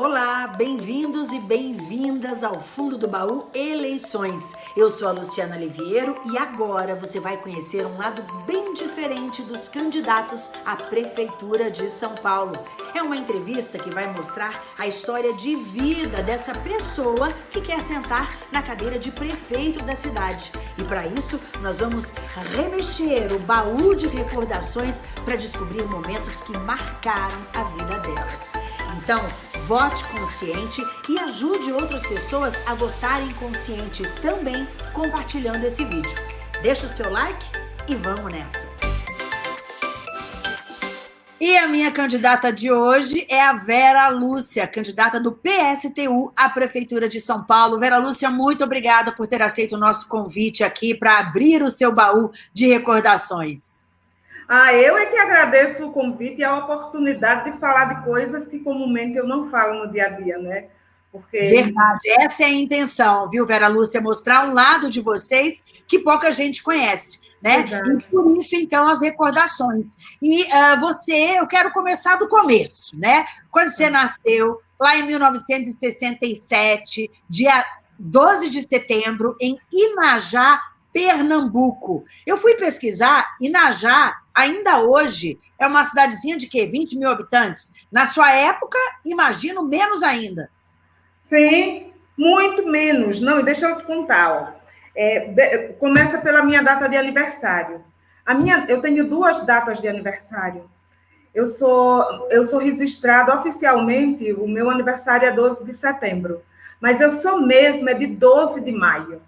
Olá, bem-vindos e bem-vindas ao Fundo do Baú Eleições. Eu sou a Luciana Liviero e agora você vai conhecer um lado bem diferente dos candidatos à Prefeitura de São Paulo. É uma entrevista que vai mostrar a história de vida dessa pessoa que quer sentar na cadeira de prefeito da cidade. E para isso, nós vamos remexer o baú de recordações para descobrir momentos que marcaram a vida delas. Então, vote consciente e ajude outras pessoas a votarem consciente também compartilhando esse vídeo. Deixa o seu like e vamos nessa! E a minha candidata de hoje é a Vera Lúcia, candidata do PSTU à Prefeitura de São Paulo. Vera Lúcia, muito obrigada por ter aceito o nosso convite aqui para abrir o seu baú de recordações. Ah, eu é que agradeço o convite e a oportunidade de falar de coisas que comumente eu não falo no dia a dia, né? Porque... Verdade, essa é a intenção, viu, Vera Lúcia? Mostrar um lado de vocês que pouca gente conhece, né? Exato. E por isso, então, as recordações. E uh, você, eu quero começar do começo, né? Quando você nasceu, lá em 1967, dia 12 de setembro, em Inajá, Pernambuco. Eu fui pesquisar, Inajá, ainda hoje, é uma cidadezinha de quê? 20 mil habitantes? Na sua época, imagino, menos ainda. Sim, muito menos. Não, deixa eu te contar. Ó. É, começa pela minha data de aniversário. A minha, eu tenho duas datas de aniversário. Eu sou, eu sou registrado oficialmente, o meu aniversário é 12 de setembro, mas eu sou mesmo é de 12 de maio.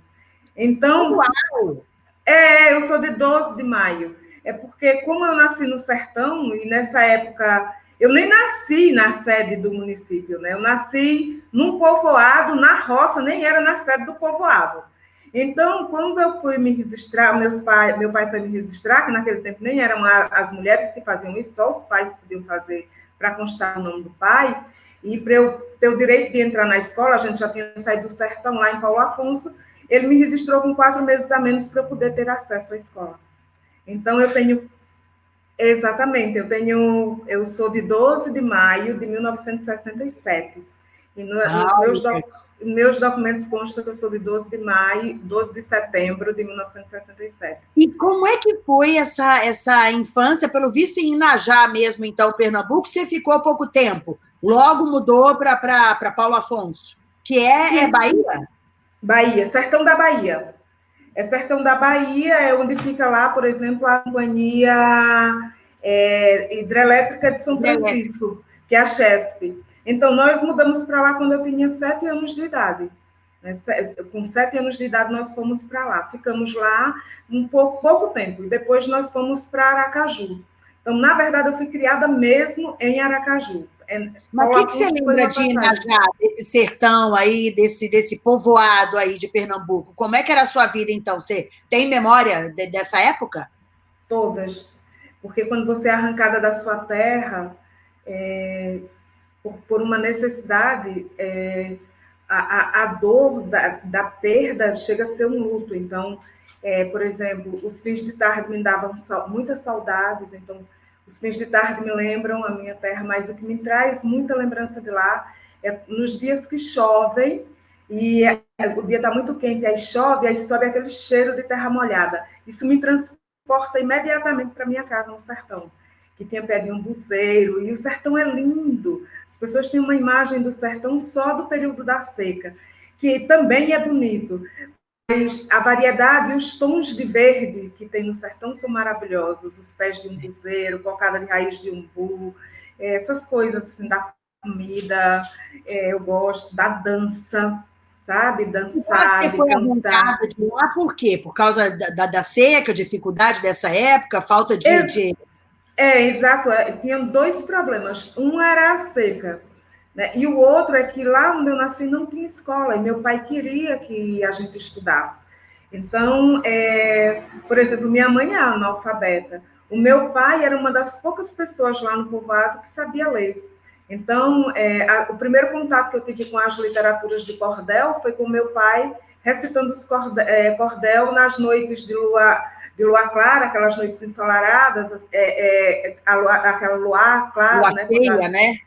Então, Uau! é, eu sou de 12 de maio. É porque, como eu nasci no sertão, e nessa época eu nem nasci na sede do município, né? Eu nasci num povoado, na roça, nem era na sede do povoado. Então, quando eu fui me registrar, meus pai, meu pai foi me registrar, que naquele tempo nem eram as mulheres que faziam isso, só os pais podiam fazer para constar o nome do pai. E para eu ter o direito de entrar na escola, a gente já tinha saído do sertão lá em Paulo Afonso, ele me registrou com quatro meses a menos para eu poder ter acesso à escola. Então, eu tenho. Exatamente, eu tenho. Eu sou de 12 de maio de 1967. E no, ah, nos meus, do, meus documentos consta que eu sou de 12 de maio, 12 de setembro de 1967. E como é que foi essa, essa infância, pelo visto em Inajá mesmo, então, Pernambuco, você ficou pouco tempo? Logo mudou para Paulo Afonso, que é, é Bahia? Bahia, sertão da Bahia. É sertão da Bahia, é onde fica lá, por exemplo, a companhia é, hidrelétrica de São Francisco, que é a Chesp. Então, nós mudamos para lá quando eu tinha sete anos de idade. Né? Com sete anos de idade, nós fomos para lá. Ficamos lá um pouco, pouco tempo, e depois nós fomos para Aracaju. Então, na verdade, eu fui criada mesmo em Aracaju. É, Mas o que, que, você lembra de Inajá, desse sertão aí, desse, desse povoado aí de Pernambuco? Como é que era a sua vida, então? Você tem memória de, dessa época? Todas. Porque quando você é arrancada da sua terra, é, por, por, uma necessidade, é, a, a, a, dor da, da, perda chega a ser um luto. Então, é, por exemplo, os fins de tarde me davam muitas saudades, então os fins de tarde me lembram a minha terra, mas o que me traz muita lembrança de lá é nos dias que chovem e é, o dia está muito quente, aí chove, aí sobe aquele cheiro de terra molhada. Isso me transporta imediatamente para minha casa no sertão, que tinha pé de um buceiro, e o sertão é lindo. As pessoas têm uma imagem do sertão só do período da seca, que também é bonito, a variedade e os tons de verde que tem no sertão são maravilhosos. Os pés de um buzeiro, cocada de raiz de umbu, é, essas coisas assim, da comida, é, eu gosto, da dança, sabe? Dançar, Você foi arrancada de lá por quê? Por causa da, da, da, seca, dificuldade dessa época, falta de... É, de... é exato. É, tinha dois problemas. Um era a seca, né? E o outro é que lá onde eu nasci não tinha escola, e meu pai queria que a gente estudasse. Então, é, por exemplo, minha mãe é analfabeta. O meu pai era uma das poucas pessoas lá no povoado que sabia ler. Então, é, a, o primeiro contato que eu tive com as literaturas de cordel foi com meu pai recitando os cordel, é, cordel nas noites de lua, de lua clara, aquelas noites ensolaradas, é, é, a lua, aquela luar clara, lua né? Cheia, né?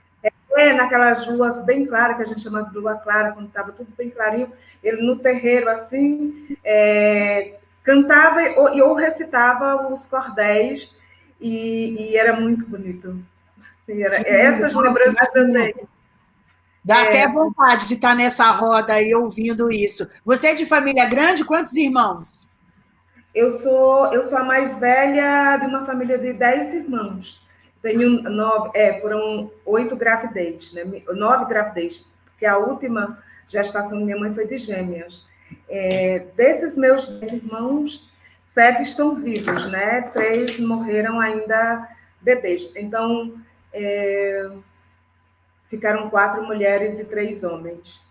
É, naquelas luas bem claras, que a gente chama de lua clara, quando estava tudo bem clarinho, ele no terreiro, assim, é, cantava ou, ou recitava os cordéis, e, e era muito bonito. Era, essas lembranças eu tenho. Dá é. até vontade de estar nessa roda aí ouvindo isso. Você é de família grande? Quantos irmãos? Eu sou, eu sou a mais velha de uma família de dez irmãos. Tenho nove, é, foram oito gravidez, né? Nove gravidez, porque a última gestação da minha mãe foi de gêmeas. É, desses meus irmãos, sete estão vivos, né? Três morreram ainda bebês. Então, é, ficaram quatro mulheres e três homens.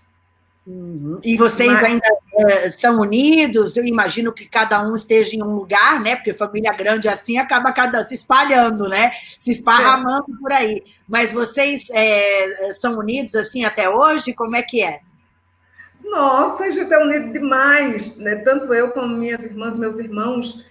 Uhum. E vocês Mas... ainda é, são unidos? Eu imagino que cada um esteja em um lugar, né? Porque família grande assim acaba cada se espalhando, né? Se esparramando é. por aí. Mas vocês é, são unidos assim até hoje? Como é que é? Nossa, a gente é unido demais, né? Tanto eu como minhas irmãs, meus irmãos.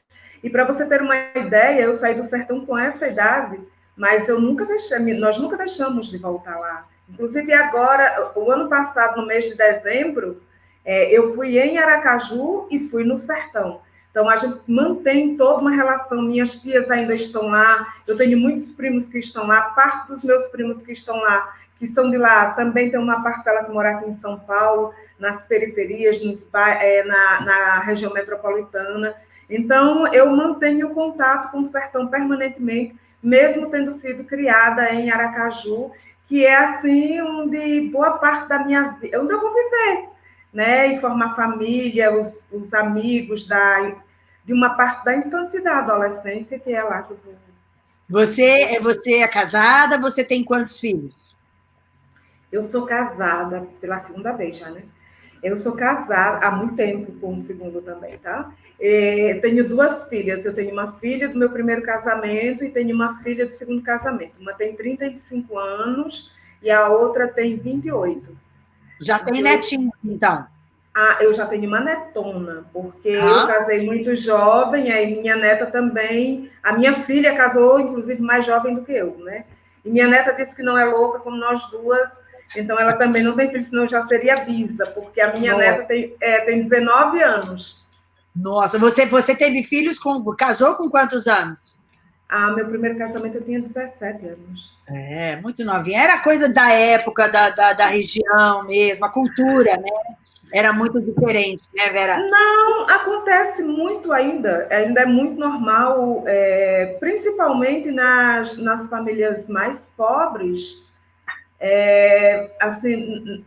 E para você ter uma ideia, eu saí do sertão com essa idade, mas eu nunca deixei, nós nunca deixamos de voltar lá. Inclusive, agora, o ano passado, no mês de dezembro, é, eu fui em Aracaju e fui no Sertão. Então, a gente mantém toda uma relação. Minhas tias ainda estão lá, eu tenho muitos primos que estão lá, parte dos meus primos que estão lá, que são de lá, também tem uma parcela que mora aqui em São Paulo, nas periferias, nos, é, na, na região metropolitana. Então, eu mantenho contato com o Sertão permanentemente, mesmo tendo sido criada em Aracaju que é assim onde boa parte da minha vida, onde eu vou viver, né? E formar família, os, os amigos da, de uma parte da infância e da adolescência, que é lá que eu vou. Você, você é casada, você tem quantos filhos? Eu sou casada pela segunda vez já, né? Eu sou casada há muito tempo com o segundo também, tá? É, tenho duas filhas. Eu tenho uma filha do meu primeiro casamento e tenho uma filha do segundo casamento. Uma tem 35 anos e a outra tem 28. Já tem eu, netinhos, então? Ah, eu já tenho uma netona, porque ah. eu casei muito jovem, aí minha neta também. A minha filha casou, inclusive, mais jovem do que eu, né? E minha neta disse que não é louca como nós duas então, ela também não tem filho, senão já seria bisa, porque a minha Nossa. neta tem, é, tem 19 anos. Nossa, você, você teve filhos com. Casou com quantos anos? Ah, meu primeiro casamento eu tinha 17 anos. É, muito novinha. Era coisa da época, da, da, da região mesmo, a cultura, né? Era muito diferente, né, Vera? Não, acontece muito ainda. Ainda é muito normal, é, principalmente nas, nas famílias mais pobres é, assim,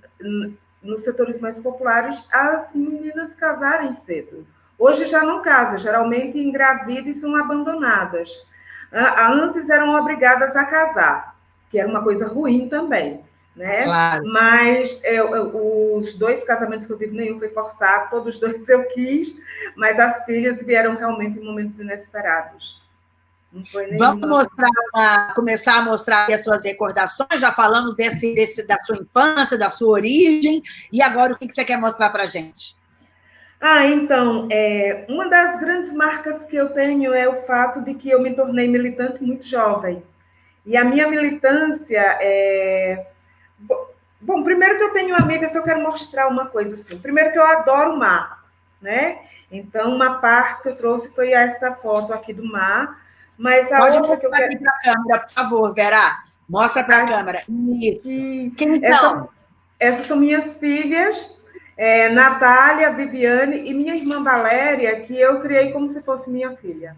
nos setores mais populares, as meninas casarem cedo. Hoje já não casam, geralmente engravidam e são abandonadas. Antes eram obrigadas a casar, que era uma coisa ruim também. Né? Claro. Mas é, os dois casamentos que eu tive, nenhum foi forçado, todos dois eu quis, mas as filhas vieram realmente em momentos inesperados. Vamos mostrar uma, começar a mostrar as suas recordações. Já falamos desse, desse, da sua infância, da sua origem. E agora, o que você quer mostrar para a gente? Ah, então, é, uma das grandes marcas que eu tenho é o fato de que eu me tornei militante muito jovem. E a minha militância é. Bom, primeiro que eu tenho amigas, eu quero mostrar uma coisa assim. Primeiro que eu adoro o mar, né? Então, uma parte que eu trouxe foi essa foto aqui do mar mas a Pode outra que eu quero... aqui para a câmera, por favor, Vera. Mostra para a câmera. Isso. Quem são? essas são minhas filhas, é, Natália, Viviane e minha irmã Valéria, que eu criei como se fosse minha filha.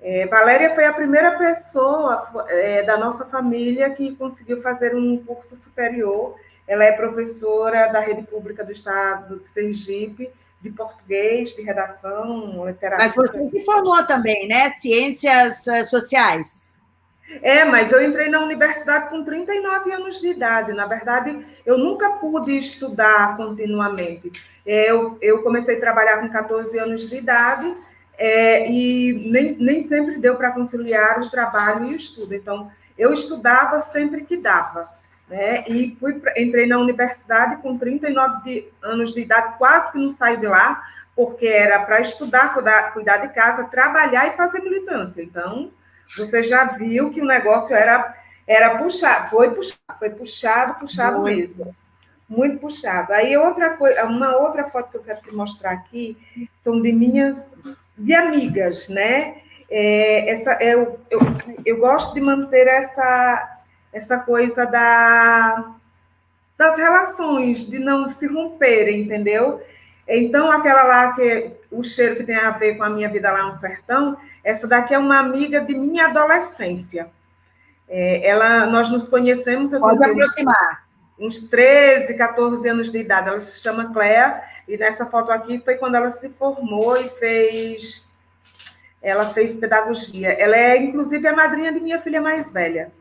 É, Valéria foi a primeira pessoa é, da nossa família que conseguiu fazer um curso superior. Ela é professora da rede pública do estado de Sergipe de português, de redação, literatura. Mas você se formou também, né? Ciências eh, sociais. É, mas eu entrei na universidade com 39 anos de idade. Na verdade, eu nunca pude estudar continuamente. Eu, eu comecei a trabalhar com 14 anos de idade é, e nem, nem sempre deu para conciliar o trabalho e o estudo. Então, eu estudava sempre que dava né? E fui, entrei na universidade com 39 de, anos de idade, quase que não saí de lá, porque era para estudar, cuidar, cuidar de casa, trabalhar e fazer militância. Então, você já viu que o negócio era Era puxado, foi puxado, foi puxado, puxado Muito. mesmo. Muito puxado. Aí outra coisa, uma outra foto que eu quero te mostrar aqui são de minhas de amigas, né? É, essa, eu, eu, eu gosto de manter essa, essa coisa da, das relações, de não se romperem, entendeu? Então, aquela lá que o cheiro que tem a ver com a minha vida lá no sertão, essa daqui é uma amiga de minha adolescência. É, ela, nós nos conhecemos. Pode aproximar. Uns, uns 13, 14 anos de idade. Ela se chama Cléa, e nessa foto aqui foi quando ela se formou e fez. Ela fez pedagogia. Ela é, inclusive, a madrinha de minha filha mais velha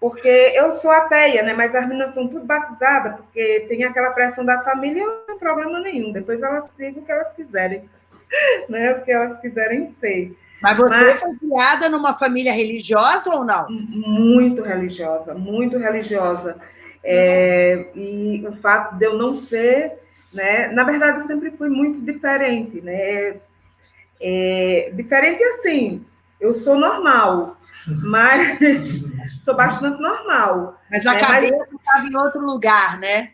porque eu sou ateia, né? Mas as meninas são tudo batizadas, porque tem aquela pressão da família, não tem problema nenhum. Depois elas sigam o que elas quiserem, né? O que elas quiserem ser. Mas você Mas, foi criada numa família religiosa ou não? Muito religiosa, muito religiosa. É, e o fato de eu não ser, né? Na verdade, eu sempre fui muito diferente, né? É, diferente assim, eu sou normal, mas sou bastante normal. Mas a é, cabeça estava em outro lugar, né?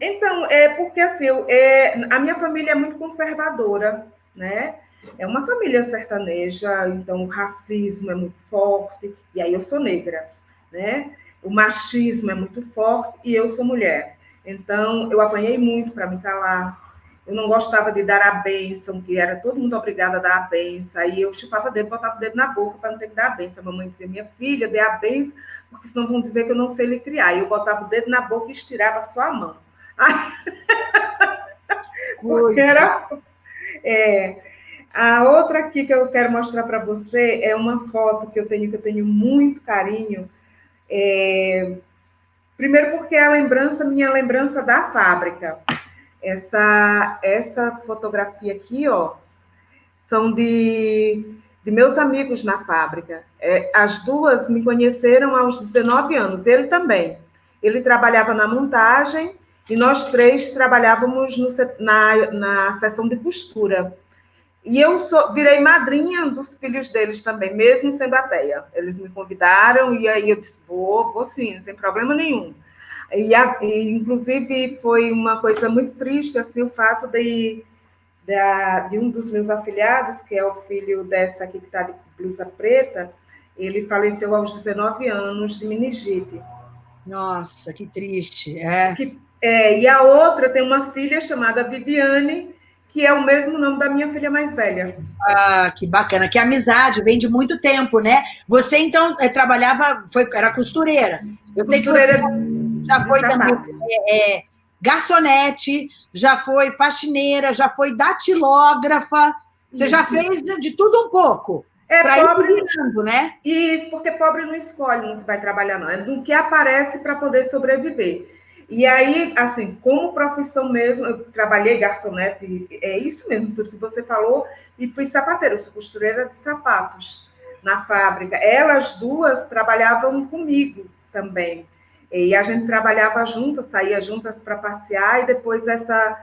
Então, é porque assim, eu, é, a minha família é muito conservadora, né? É uma família sertaneja, então o racismo é muito forte, e aí eu sou negra, né? O machismo é muito forte e eu sou mulher. Então, eu apanhei muito para me calar, eu não gostava de dar a bênção, que era todo mundo obrigado a dar a bênção. Aí eu chupava o dedo, botava o dedo na boca para não ter que dar a bênção. A mamãe dizia, minha filha, dê a bênção, porque senão vão dizer que eu não sei lhe criar. E eu botava o dedo na boca e estirava só a mão. porque era... É, a outra aqui que eu quero mostrar para você é uma foto que eu tenho, que eu tenho muito carinho. É, primeiro porque é a lembrança, minha lembrança da fábrica. Essa, essa fotografia aqui, ó, são de, de meus amigos na fábrica. É, as duas me conheceram aos 19 anos, ele também. Ele trabalhava na montagem e nós três trabalhávamos no, na, na seção de costura. E eu sou, virei madrinha dos filhos deles também, mesmo sendo ateia. Eles me convidaram e aí eu disse, vou, vou sim, sem problema nenhum. E, a, e, inclusive, foi uma coisa muito triste assim, o fato de, de, de um dos meus afilhados, que é o filho dessa aqui que está de blusa preta, ele faleceu aos 19 anos de meningite. Nossa, que triste. É. Que, é, e a outra tem uma filha chamada Viviane, que é o mesmo nome da minha filha mais velha. Ah, que bacana. Que amizade, vem de muito tempo, né? Você, então, é, trabalhava, foi, era costureira. Eu costureira... sei que você já foi também é, é, garçonete, já foi faxineira, já foi datilógrafa, você já fez de tudo um pouco. É pobre, virando, né? Isso, porque pobre não escolhe que vai trabalhar, não. É do que aparece para poder sobreviver. E aí, assim, como profissão mesmo, eu trabalhei garçonete, é isso mesmo, tudo que você falou, e fui sapateira, eu sou costureira de sapatos na fábrica. Elas duas trabalhavam comigo também. E a gente trabalhava juntas, saía juntas para passear, e depois essa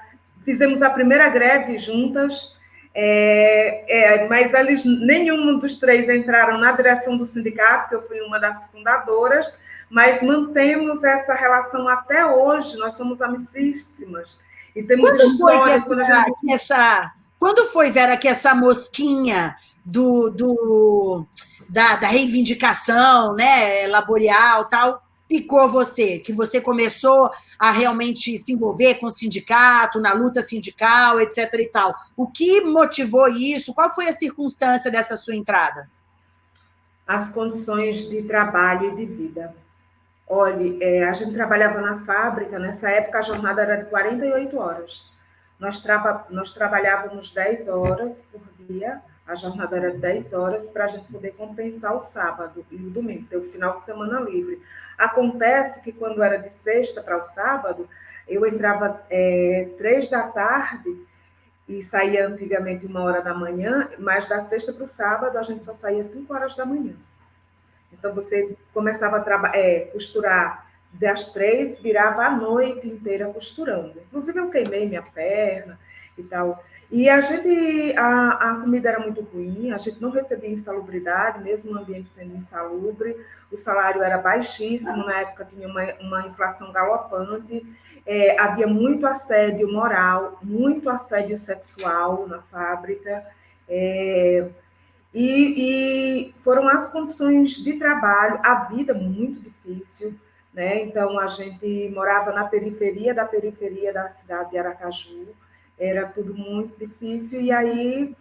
fizemos a primeira greve juntas, é, é, mas eles, nenhum dos três entraram na direção do sindicato, que eu fui uma das fundadoras, mas mantemos essa relação até hoje, nós somos amicíssimas. E temos quando histórias... Foi que essa, gente... que essa, quando foi, Vera, que essa mosquinha do, do, da, da reivindicação né, laborial tal picou você? Que você começou a realmente se envolver com o sindicato, na luta sindical, etc. e tal. O que motivou isso? Qual foi a circunstância dessa sua entrada? As condições de trabalho e de vida. Olha, é, a gente trabalhava na fábrica, nessa época a jornada era de 48 horas. Nós, trava, nós trabalhávamos 10 horas por dia, a jornada era 10 horas para a gente poder compensar o sábado e o domingo, ter o final de semana livre. Acontece que quando era de sexta para o sábado, eu entrava é, três da tarde e saía antigamente uma hora da manhã, mas da sexta para o sábado a gente só saía cinco horas da manhã. Então você começava a é, costurar das três, virava a noite inteira costurando. Inclusive eu queimei minha perna, e tal. E a gente, a, a comida era muito ruim, a gente não recebia insalubridade, mesmo o ambiente sendo insalubre, o salário era baixíssimo, na época tinha uma, uma inflação galopante, é, havia muito assédio moral, muito assédio sexual na fábrica, é, e, e, foram as condições de trabalho, a vida muito difícil, né? Então a gente morava na periferia da periferia da cidade de Aracaju, era tudo muito difícil, e aí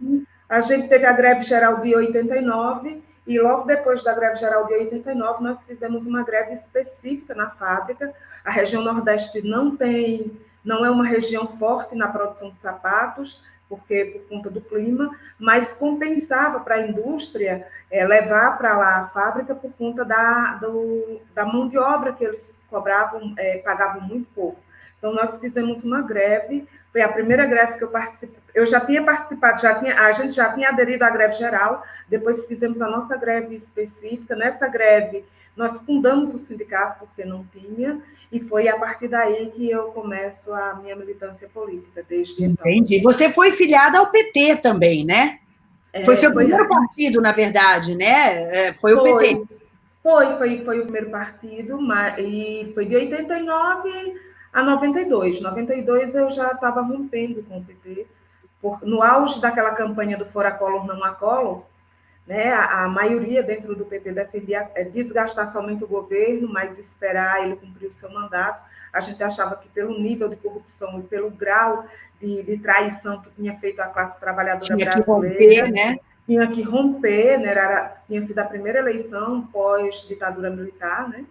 a gente teve a greve geral de 89, e logo depois da greve geral de 89, nós fizemos uma greve específica na fábrica. A região Nordeste não tem, não é uma região forte na produção de sapatos, porque por conta do clima, mas compensava para a indústria é, levar para lá a fábrica por conta da, do, da mão de obra que eles cobravam, é, pagavam muito pouco. Então, nós fizemos uma greve, foi a primeira greve que eu participei. Eu já tinha participado, já tinha, a gente já tinha aderido à greve geral, depois fizemos a nossa greve específica. Nessa greve, nós fundamos o sindicato, porque não tinha, e foi a partir daí que eu começo a minha militância política, desde então. Entendi. Você foi filiada ao PT também, né? É, foi seu foi primeiro partido, na verdade, né? É, foi, foi o PT. Foi, foi, foi o primeiro partido, mas, e foi de 89 a 92. 92 eu já estava rompendo com o PT, por, no auge daquela campanha do Fora Collor, não há Collor, né, a, a, maioria dentro do PT defendia é, desgastar somente o governo, mas esperar ele cumprir o seu mandato. A gente achava que pelo nível de corrupção e pelo grau de, de traição que tinha feito a classe trabalhadora tinha brasileira... Que romper, né? Tinha que romper, né? Era, tinha sido a primeira eleição pós-ditadura militar, né?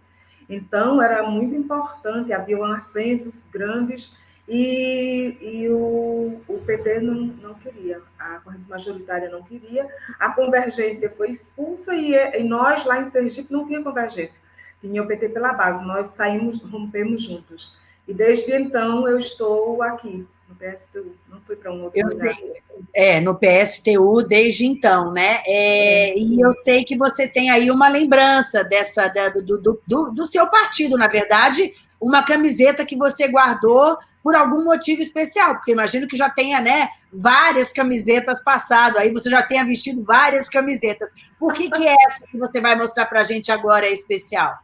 Então, era muito importante, havia ascensos grandes e, e o, o, PT não, não queria, a corrente majoritária não queria, a convergência foi expulsa e, e nós, lá em Sergipe, não tinha convergência, tinha o PT pela base, nós saímos, rompemos juntos. E desde então eu estou aqui, no PSTU, não fui para um outro eu lugar. Sei, é, no PSTU desde então, né? É, é. E eu sei que você tem aí uma lembrança dessa da, do, do, do, do, seu partido, na verdade, uma camiseta que você guardou por algum motivo especial, porque imagino que já tenha, né, várias camisetas passado, aí você já tenha vestido várias camisetas. Por que, que essa que você vai mostrar para a gente agora é especial?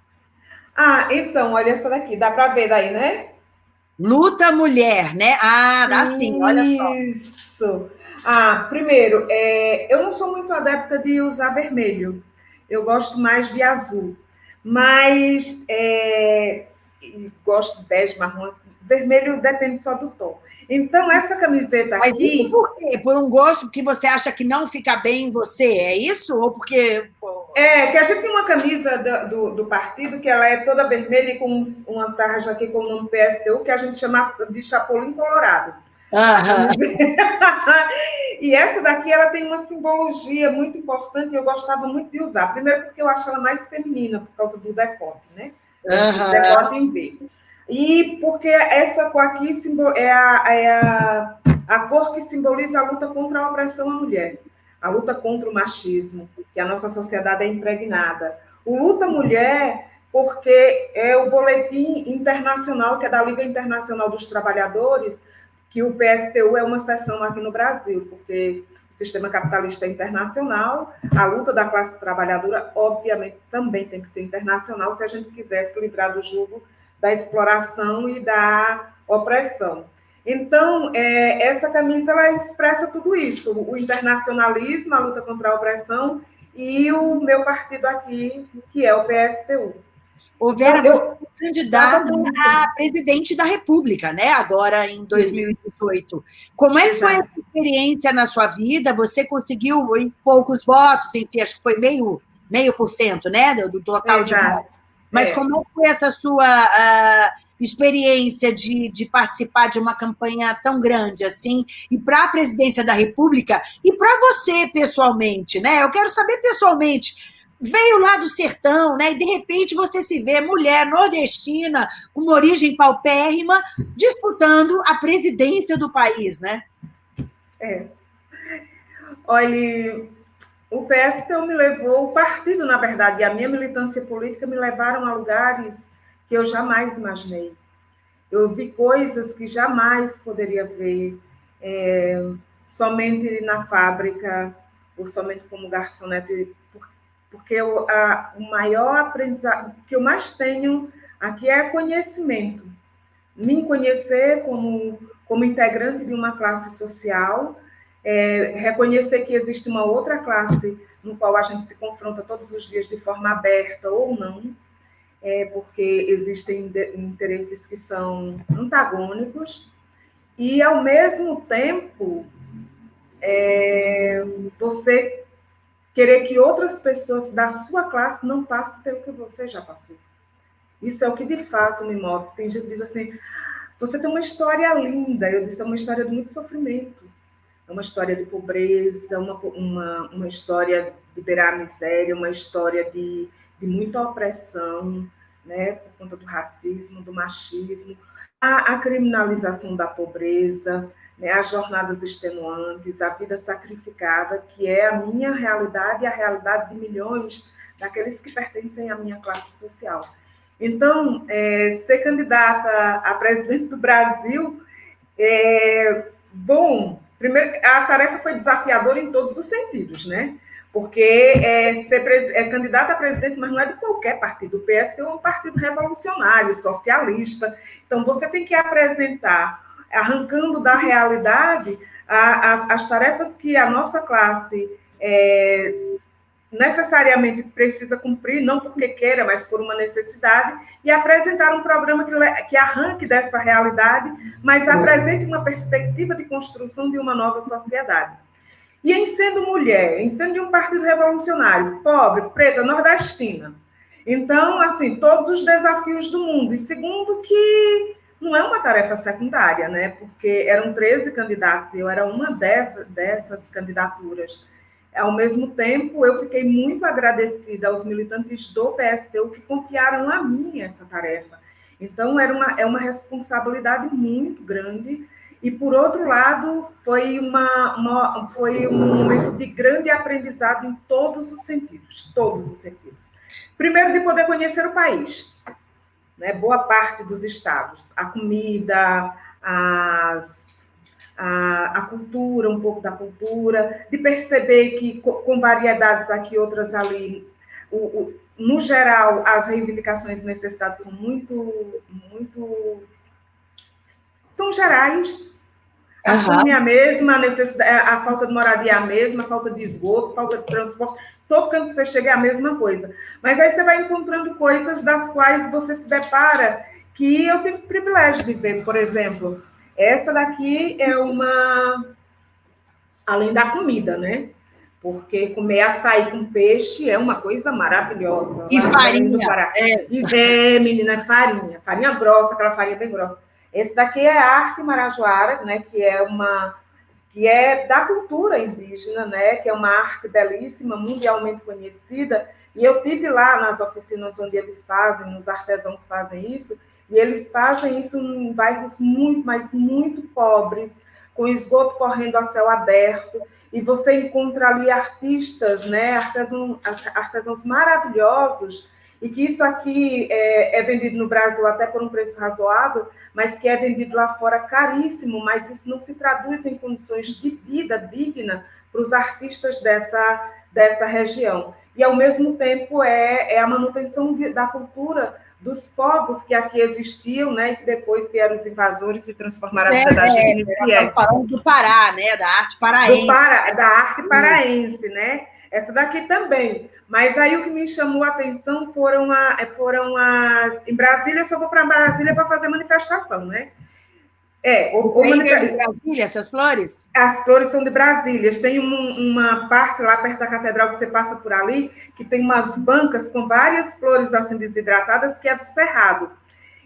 Ah, então, olha essa daqui, dá para ver daí, né? Luta mulher, né? Ah, dá sim, olha só. Isso. Ah, primeiro, é, eu não sou muito adepta de usar vermelho. Eu gosto mais de azul. Mas é, gosto de bege, marrom. Vermelho depende só do tom. Então, essa camiseta aqui. Mas por quê? Por um gosto que você acha que não fica bem em você, é isso? Ou porque. É, que a gente tem uma camisa do, do, do partido que ela é toda vermelha e com uma tarja aqui com o nome PSTU, que a gente chama de Chapolin Colorado. e essa daqui ela tem uma simbologia muito importante e eu gostava muito de usar. Primeiro porque eu acho ela mais feminina por causa do decote, né? Uhum. Decote em V. E porque essa cor aqui é, a, é a, a cor que simboliza a luta contra a opressão à mulher, a luta contra o machismo, que a nossa sociedade é impregnada. O Luta Mulher, porque é o boletim internacional, que é da Liga Internacional dos Trabalhadores, que o PSTU é uma seção aqui no Brasil, porque o sistema capitalista é internacional, a luta da classe trabalhadora, obviamente, também tem que ser internacional se a gente quiser se livrar do jugo da exploração e da opressão. Então, é, essa camisa ela expressa tudo isso: o internacionalismo, a luta contra a opressão e o meu partido aqui, que é o PSTU. Ô, Vera, você é candidata a presidente da República, né? Agora em 2018. Como é que foi essa experiência na sua vida? Você conseguiu em poucos votos, enfim, acho que foi meio, meio por cento, né? Do total Exato. de votos. Mas é. como foi essa sua uh, experiência de, de participar de uma campanha tão grande assim, e para a presidência da República, e para você pessoalmente, né? Eu quero saber pessoalmente. Veio lá do sertão, né? E de repente você se vê mulher nordestina, com uma origem paupérrima, disputando a presidência do país, né? É. Olha, o PSTU me levou, o partido, na verdade, e a minha militância política me levaram a lugares que eu jamais imaginei. Eu vi coisas que jamais poderia ver. é, somente na fábrica ou somente como garçonete, porque eu, a, o maior aprendizado que eu mais tenho aqui é conhecimento. Me conhecer como, como integrante de uma classe social, é, reconhecer que existe uma outra classe no qual a gente se confronta todos os dias de forma aberta ou não, é, porque existem interesses que são antagônicos, e, ao mesmo tempo, é, você querer que outras pessoas da sua classe não passem pelo que você já passou. Isso é o que de fato me move. Tem gente que diz assim: você tem uma história linda. Eu disse: é uma história de muito sofrimento. É uma história de pobreza, uma, uma, uma história de beirar a miséria, uma história de, de muita opressão, né, por conta do racismo, do machismo, a, a criminalização da pobreza, né, as jornadas extenuantes, a vida sacrificada, que é a minha realidade e a realidade de milhões daqueles que pertencem à minha classe social. Então, é, ser candidata a presidente do Brasil, é, bom, primeiro, a tarefa foi desafiadora em todos os sentidos, né? Porque é, ser é candidata a presidente, mas não é de qualquer partido. O PST é um partido revolucionário, socialista. Então, você tem que apresentar arrancando da realidade a, a, as tarefas que a nossa classe é, necessariamente precisa cumprir, não porque queira, mas por uma necessidade, e apresentar um programa que, que arranque dessa realidade, mas apresente uma perspectiva de construção de uma nova sociedade. E em sendo mulher, em sendo de um partido revolucionário, pobre, preta, nordestina, então, assim, todos os desafios do mundo. E segundo, que não é uma tarefa secundária, né? Porque eram 13 candidatos e eu era uma dessas, dessas candidaturas. Ao mesmo tempo, eu fiquei muito agradecida aos militantes do PSTU que confiaram a mim essa tarefa. Então, era uma, é uma responsabilidade muito grande. E, por outro lado, foi, uma, uma, foi um momento de grande aprendizado em todos os sentidos todos os sentidos. Primeiro, de poder conhecer o país né, boa parte dos estados. A comida, as, a, a, cultura, um pouco da cultura, de perceber que com variedades aqui, outras ali, o, o, no geral, as reivindicações e necessidades são muito, muito são gerais. A fome é a mesma, a, necessidade, a falta de moradia é a mesma, a falta de esgoto, falta de transporte todo canto que você chega é a mesma coisa. Mas aí você vai encontrando coisas das quais você se depara que eu tive o privilégio de ver, por exemplo. Essa daqui é uma. Além da comida, né? Porque comer açaí com peixe é uma coisa maravilhosa. E farinha. É. E, é, menina, é farinha. Farinha grossa, aquela farinha bem grossa. Esse daqui é a arte marajoara, né? Que é uma que é da cultura indígena, né, que é uma arte belíssima, mundialmente conhecida, e eu tive lá nas oficinas onde eles fazem, os artesãos fazem isso, e eles fazem isso em bairros muito, mas muito pobres, com esgoto correndo a céu aberto, e você encontra ali artistas, né, artesãos, artesãos maravilhosos, e que isso aqui é, é, vendido no Brasil até por um preço razoável, mas que é vendido lá fora caríssimo, mas isso não se traduz em condições de vida digna para os artistas dessa, dessa região. E, ao mesmo tempo, é, é a manutenção de, da cultura dos povos que aqui existiam, né, e que depois vieram os invasores e transformaram a sociedade é, é, é, falando do Pará, né, da arte paraense. Pará, da arte paraense, né? Essa daqui também. Mas aí o que me chamou a atenção foram, a, foram as. Em Brasília, eu só vou para Brasília para fazer manifestação, né? É, o, o manifesta... de Brasília, essas flores? As flores são de Brasília. Tem um, uma parte lá perto da catedral que você passa por ali, que tem umas bancas com várias flores assim desidratadas, que é do Cerrado.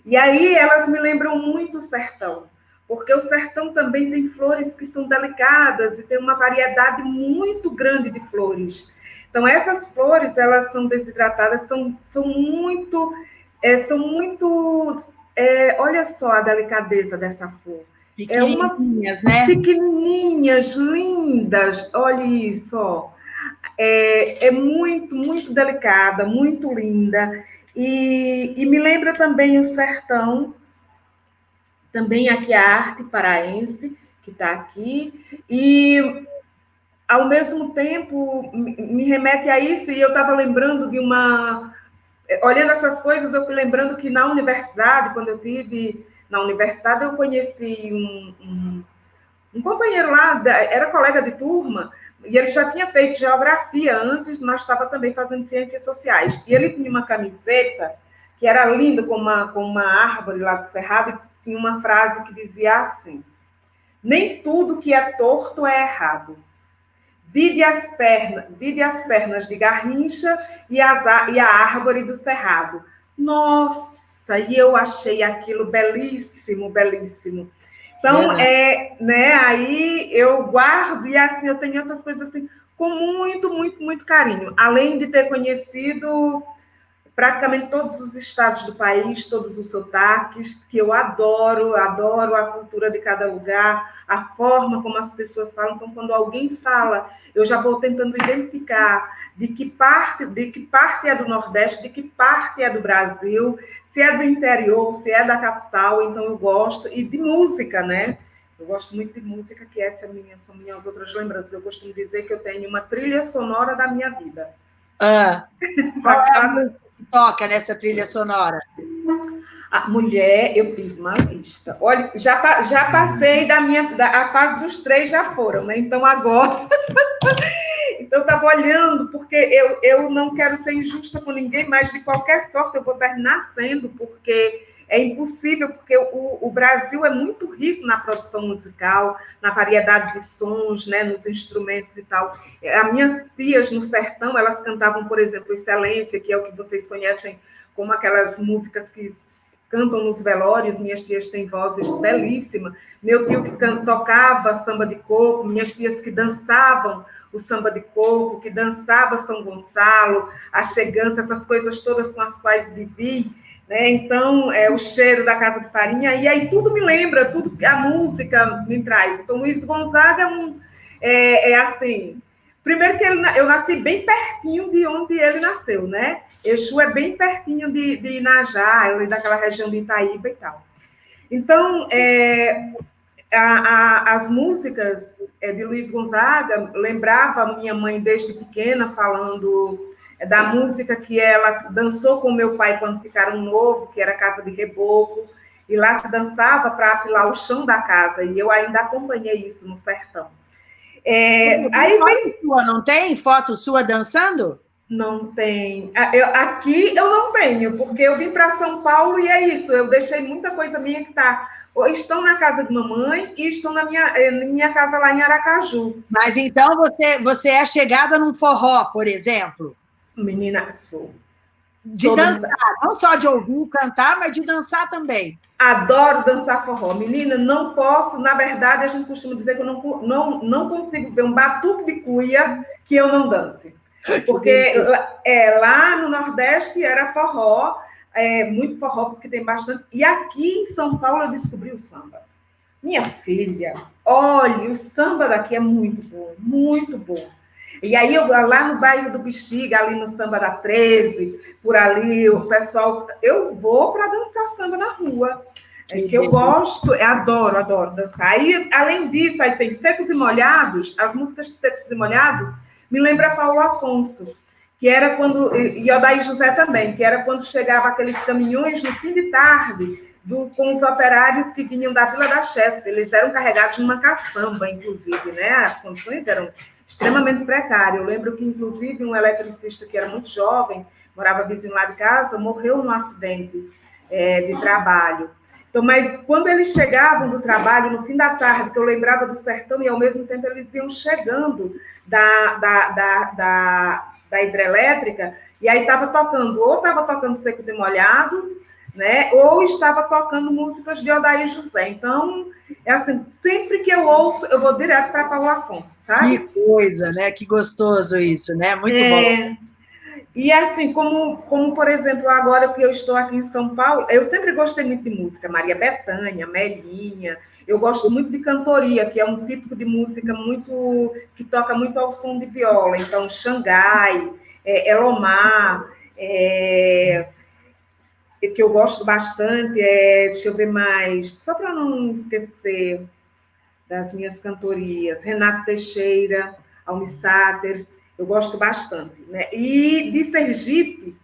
E aí elas me lembram muito o sertão porque o sertão também tem flores que são delicadas e tem uma variedade muito grande de flores. Então, essas flores, elas são desidratadas, são, são muito, é, são muito, é, olha só a delicadeza dessa flor. Pequenininhas, é uma, né? Pequenininhas, lindas, olha isso, ó. É, é muito, muito delicada, muito linda. E, e me lembra também o sertão, também aqui a arte paraense, que está aqui, e ao mesmo tempo me remete a isso, e eu estava lembrando de uma. Olhando essas coisas, eu fui lembrando que na universidade, quando eu tive na universidade, eu conheci um, um, um companheiro lá, era colega de turma, e ele já tinha feito geografia antes, mas estava também fazendo ciências sociais. E ele tinha uma camiseta que era linda, com uma, com uma árvore lá do Cerrado, e tinha uma frase que dizia assim: Nem tudo que é torto é errado. Vide as pernas, vide as pernas de Garrincha e, as, e a árvore do Cerrado. Nossa, e eu achei aquilo belíssimo, belíssimo. Então, é, né, aí eu guardo e assim eu tenho essas coisas assim com muito, muito, muito carinho. Além de ter conhecido praticamente todos os estados do país, todos os sotaques, que eu adoro, adoro a cultura de cada lugar, a forma como as pessoas falam. Então, quando alguém fala, eu já vou tentando identificar de que parte, de que parte é do Nordeste, de que parte é do Brasil, se é do interior, se é da capital, então eu gosto, e de música, né? Eu gosto muito de música, que essa é minha, são minhas outras lembranças. Eu costumo dizer que eu tenho uma trilha sonora da minha vida. Ah, qual é toca nessa trilha sonora? A mulher, eu fiz uma lista. Olha, já, já passei da minha. Da, a fase dos três já foram, né? Então agora. então eu estava olhando, porque eu, eu não quero ser injusta com ninguém, mas de qualquer sorte eu vou terminar sendo, porque é impossível, porque o, o, Brasil é muito rico na produção musical, na variedade de sons, né, nos instrumentos e tal. As minhas tias no sertão, elas cantavam, por exemplo, Excelência, que é o que vocês conhecem como aquelas músicas que cantam nos velórios, minhas tias têm vozes belíssimas. Meu tio que tocava samba de coco, minhas tias que dançavam o samba de coco, que dançava São Gonçalo, a chegança, essas coisas todas com as quais vivi. Né? Então, é o cheiro da casa de farinha, e aí tudo me lembra, tudo a música me traz. Então, Luiz Gonzaga é, um, é, é assim. Primeiro que ele, eu nasci bem pertinho de onde ele nasceu, né? Exu é bem pertinho de, de Inajá, daquela região de Itaíba e tal. Então, é, a, a, as músicas é, de Luiz Gonzaga lembrava minha mãe desde pequena falando da música que ela dançou com meu pai quando ficaram novo, que era Casa de Reboco, e lá se dançava para apilar o chão da casa, e eu ainda acompanhei isso no sertão. É, aí vem... sua, não tem foto sua dançando? Não tem. Ah, aqui eu não tenho, porque eu vim para São Paulo e é isso. Eu deixei muita coisa minha que está. Estão na casa de mamãe e estão na minha, eh, na minha casa lá em Aracaju. Mas então você, você é chegada num forró, por exemplo? Menina, sou. De dançar, não só de ouvir cantar, mas de dançar também. Adoro dançar forró. Menina, não posso, na verdade, a gente costuma dizer que eu não, não, não consigo ver um batuque de cuia que eu não dance. Porque é, lá no Nordeste era forró, é, muito forró, porque tem bastante. E aqui em São Paulo eu descobri o samba. Minha filha, olha, o samba daqui é muito bom, muito bom. E aí, eu, lá no bairro do Bexiga, ali no Samba da 13, por ali, o pessoal. Eu vou para dançar samba na rua. É que eu gosto, eu adoro, adoro dançar. Aí, além disso, aí tem Secos e Molhados, as músicas de Secos e Molhados me lembra Paulo Afonso, que era quando, e Odaí José também, que era quando chegava aqueles caminhões no fim de tarde, do, com os operários que vinham da Vila da Chespa. Eles eram carregados numa caçamba, inclusive, né? As condições eram extremamente precário. Eu lembro que, inclusive, um eletricista que era muito jovem, morava vizinho lá de casa, morreu num acidente é, de trabalho. Então, mas quando eles chegavam do trabalho, no fim da tarde, que eu lembrava do sertão, e ao mesmo tempo eles iam chegando da, da, da, da, da hidrelétrica, e aí estava tocando, ou estava tocando Secos e Molhados, né? Ou estava tocando músicas de Odair José. Então, é assim, sempre que eu ouço, eu vou direto para Paulo Afonso, sabe? Que coisa, né? Que gostoso isso, né? Muito é... bom. E assim, como, como, por exemplo, agora que eu estou aqui em São Paulo, eu sempre gostei muito de música, Maria Bethânia, Melinha, eu gosto muito de cantoria, que é um tipo de música muito que toca muito ao som de viola. Então, Xangai, é, Elomar, é, que eu gosto bastante é, deixa eu ver mais, só para não esquecer das minhas cantorias. Renato Teixeira, Almissáter, eu gosto bastante. Né? E de Sergipe,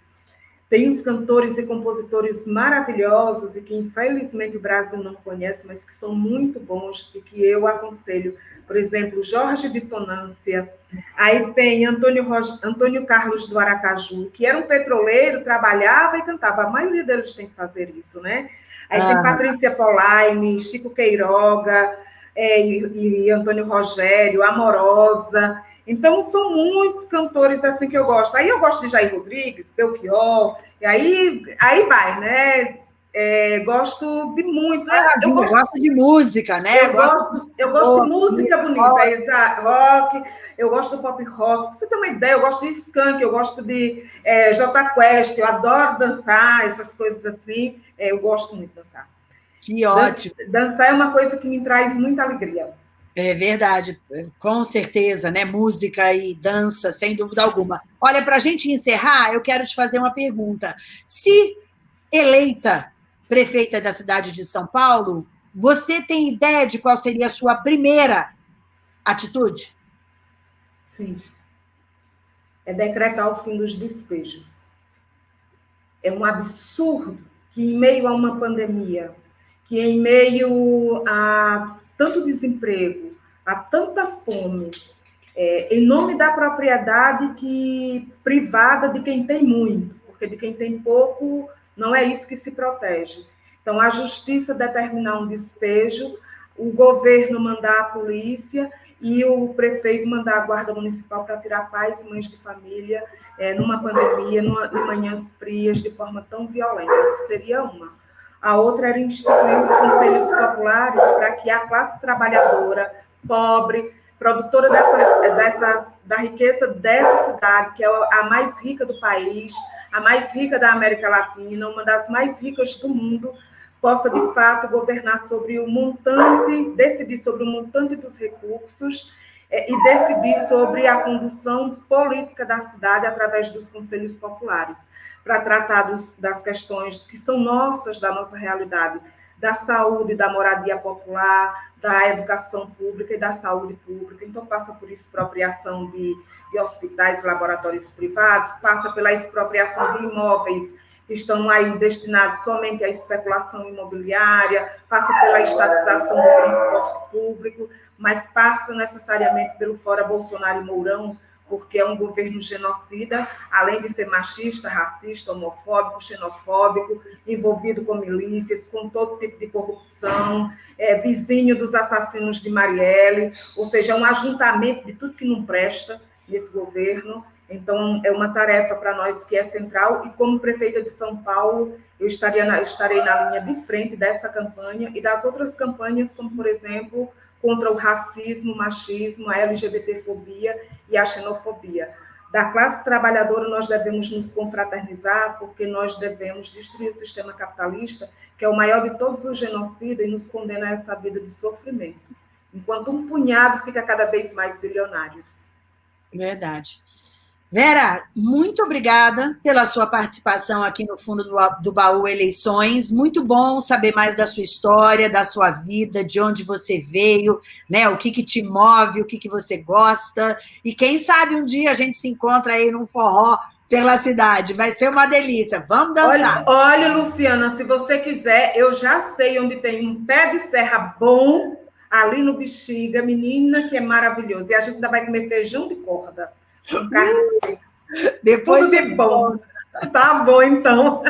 tem uns cantores e compositores maravilhosos e que, infelizmente, o Brasil não conhece, mas que são muito bons e que eu aconselho. Por exemplo, Jorge Dissonância. Aí tem Antônio, Antônio Carlos do Aracaju, que era um petroleiro, trabalhava e cantava. A maioria deles tem que fazer isso, né? Aí ah. tem Patrícia Polaine, Chico Queiroga, é, e, e Antônio Rogério, Amorosa. Então, são muitos cantores assim que eu gosto. Aí eu gosto de Jair Rodrigues, Belchior, e aí, aí vai, né? É, gosto de muito. Ah, eu gosto, gosto, de música, né? Eu gosto, eu gosto de música bonita, rock. rock, eu gosto do pop rock. Pra você ter uma ideia, eu gosto de skunk, eu gosto de é, J Quest, eu adoro dançar, essas coisas assim. É, eu gosto muito de dançar. Que ótimo. Dançar é uma coisa que me traz muita alegria. É verdade, com certeza, né? Música e dança, sem dúvida alguma. Olha, para a gente encerrar, eu quero te fazer uma pergunta. Se eleita prefeita da cidade de São Paulo, você tem ideia de qual seria a sua primeira atitude? Sim. É decretar o fim dos despejos. É um absurdo que, em meio a uma pandemia, que em meio a tanto desemprego, a tanta fome, é, em nome da propriedade que privada de quem tem muito, porque de quem tem pouco não é isso que se protege. Então, a justiça determinar um despejo, o governo mandar a polícia e o prefeito mandar a guarda municipal para tirar pais e mães de família é, numa pandemia, numa, manhãs frias, de forma tão violenta. Essa seria uma. A outra era instituir os conselhos populares para que a classe trabalhadora, pobre, produtora dessas, da riqueza dessa cidade, que é a mais rica do país, a mais rica da América Latina, uma das mais ricas do mundo, possa de fato governar sobre o montante, decidir sobre o montante dos recursos é, e decidir sobre a condução política da cidade através dos conselhos populares para tratar dos, das questões que são nossas, da nossa realidade, da saúde, da moradia popular, da educação pública e da saúde pública. Então, passa por expropriação de, de hospitais, laboratórios privados, passa pela expropriação de imóveis que estão aí destinados somente à especulação imobiliária, passa pela estatização do transporte público, mas passa necessariamente pelo fora Bolsonaro e Mourão, porque é um governo genocida, além de ser machista, racista, homofóbico, xenofóbico, envolvido com milícias, com todo tipo de corrupção, é, vizinho dos assassinos de Marielle, ou seja, é um ajuntamento de tudo que não presta nesse governo. Então, é uma tarefa para nós que é central, e como prefeita de São Paulo, eu estaria na, estarei na linha de frente dessa campanha e das outras campanhas, como, por exemplo, contra o racismo, machismo, a LGBTfobia e a xenofobia. Da classe trabalhadora, nós devemos nos confraternizar, porque nós devemos destruir o sistema capitalista, que é o maior de todos os genocidas, e nos condena a essa vida de sofrimento, enquanto um punhado fica cada vez mais bilionários. Verdade. Vera, muito obrigada pela sua participação aqui no Fundo do, do Baú Eleições. Muito bom saber mais da sua história, da sua vida, de onde você veio, né? O que, que te move, o que, que você gosta. E quem sabe um dia a gente se encontra aí num forró pela cidade. Vai ser uma delícia. Vamos dançar. Olha, olha, Luciana, se você quiser, eu já sei onde tem um pé de serra bom ali no Bexiga, menina, que é maravilhoso. E a gente ainda vai comer feijão de corda. Uh, depois é bom. Tá bom, então.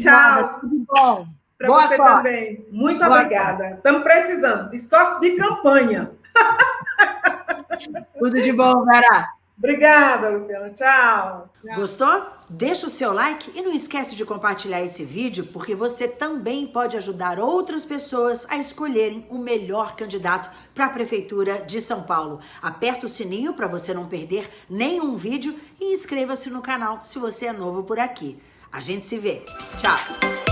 Tchau. Tudo bom. Para você sorte. também. Muito Boa obrigada. Sorte. Estamos precisando de sorte de campanha. Tudo de bom, Vera. Obrigada, Luciana. Tchau. Gostou? Deixa o seu like e não esquece de compartilhar esse vídeo, porque você também pode ajudar outras pessoas a escolherem o melhor candidato para a Prefeitura de São Paulo. Aperta o sininho para você não perder nenhum vídeo e inscreva-se no canal se você é novo por aqui. A gente se vê. Tchau!